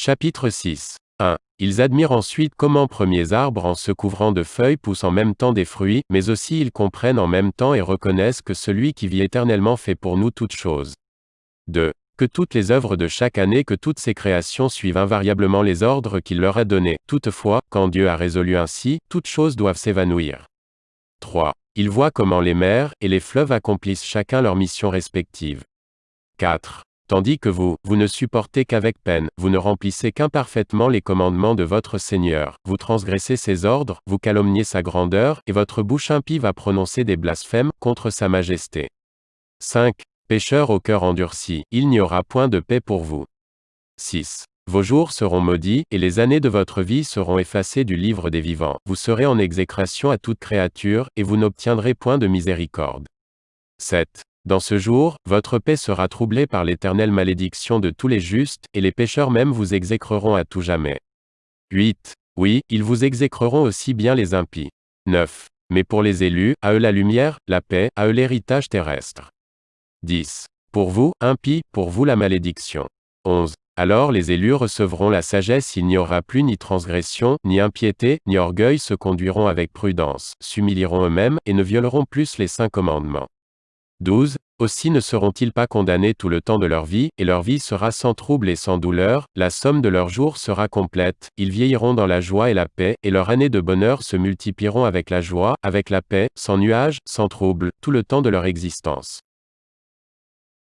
Chapitre 6. 1. Ils admirent ensuite comment premiers arbres en se couvrant de feuilles poussent en même temps des fruits, mais aussi ils comprennent en même temps et reconnaissent que celui qui vit éternellement fait pour nous toutes choses. 2. Que toutes les œuvres de chaque année que toutes ces créations suivent invariablement les ordres qu'il leur a donnés. Toutefois, quand Dieu a résolu ainsi, toutes choses doivent s'évanouir. 3. Ils voient comment les mers et les fleuves accomplissent chacun leur mission respective. 4. Tandis que vous, vous ne supportez qu'avec peine, vous ne remplissez qu'imparfaitement les commandements de votre Seigneur, vous transgressez ses ordres, vous calomniez sa grandeur, et votre bouche impie va prononcer des blasphèmes contre sa majesté. 5. Pécheurs au cœur endurci, il n'y aura point de paix pour vous. 6. Vos jours seront maudits, et les années de votre vie seront effacées du livre des vivants. Vous serez en exécration à toute créature, et vous n'obtiendrez point de miséricorde. 7. Dans ce jour, votre paix sera troublée par l'éternelle malédiction de tous les justes, et les pécheurs même vous exécreront à tout jamais. 8. Oui, ils vous exécreront aussi bien les impies. 9. Mais pour les élus, à eux la lumière, la paix, à eux l'héritage terrestre. 10. Pour vous, impies, pour vous la malédiction. 11. Alors les élus recevront la sagesse, il n'y aura plus ni transgression, ni impiété, ni orgueil se conduiront avec prudence, s'humilieront eux-mêmes, et ne violeront plus les saints commandements. 12. Aussi ne seront-ils pas condamnés tout le temps de leur vie, et leur vie sera sans trouble et sans douleur, la somme de leurs jours sera complète, ils vieilliront dans la joie et la paix, et leurs années de bonheur se multiplieront avec la joie, avec la paix, sans nuage, sans trouble, tout le temps de leur existence.